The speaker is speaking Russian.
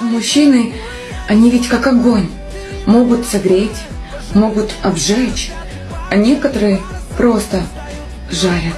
Мужчины, они ведь как огонь. Могут согреть, могут обжечь, а некоторые просто жарят.